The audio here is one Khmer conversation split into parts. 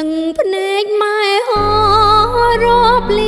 ទាំងភ្នែកម៉ែអរាប់លៀ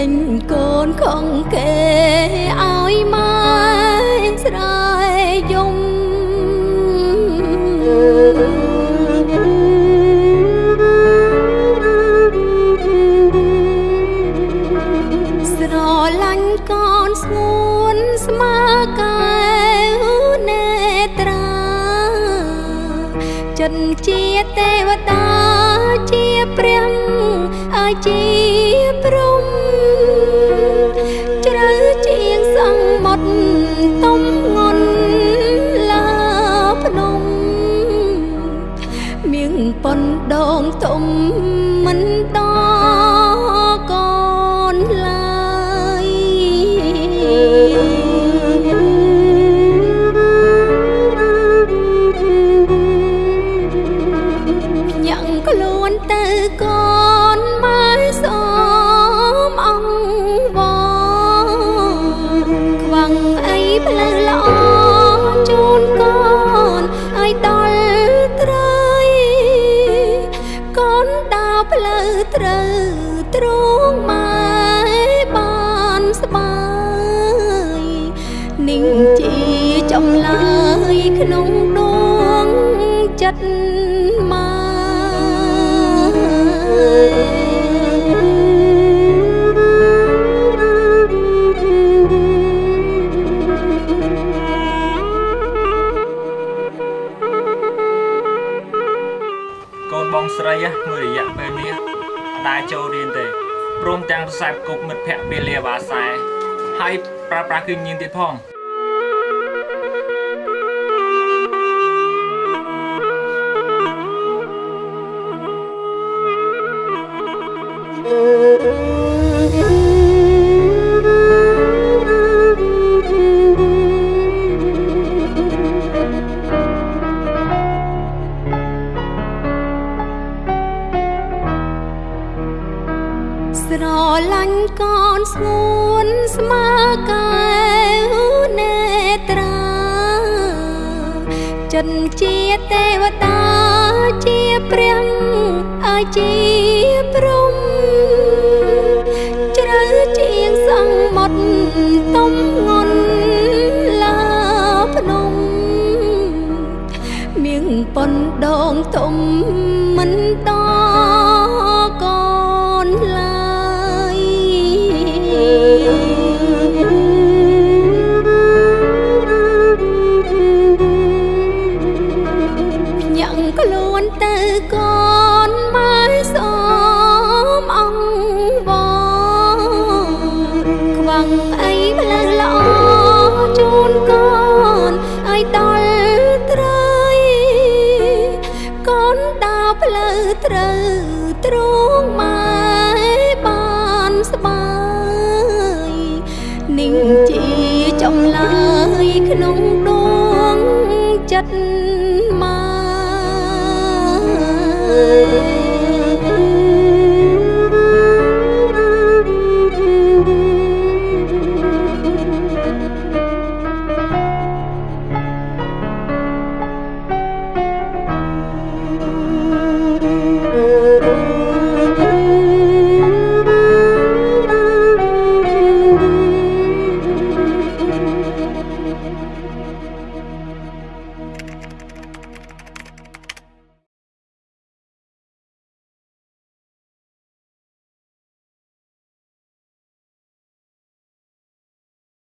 ដេញកូនខំគេឲ្យម៉ែស្រែយំស្រឡាញ់កូនស្ងួនស្មើកែវនេត្រាចិត្តជាទេ មៀងប៉ុនដងទុំមិនដ ត្រូវទ្រង់ម៉ែបានស្បាយនិងជាចំឡើយក្នុងដួងចិត្តម៉ែស្រីមួយរយៈពេលនេះ ដែលចូលរៀនទេព្រមទាំងខ្សែគប់មិត្តភ័ក្តិពេលលាបាសែហើយប្រើប្រាស់គឺញៀនទៀតផង ស្រឡាញ់កូនស្ងួនស្មើកែវនេត្រាចិត្តជាទេវតាជាព្រះឲ្យជា ផ្លូវល្អជូនកូនឲ្យដល់ត្រៃកូនដើរផ្លូវត្រូវទ្រង់ម៉ែបានស្បាយនិងជាចំឡើយក្នុងដងចិត្តម៉ែ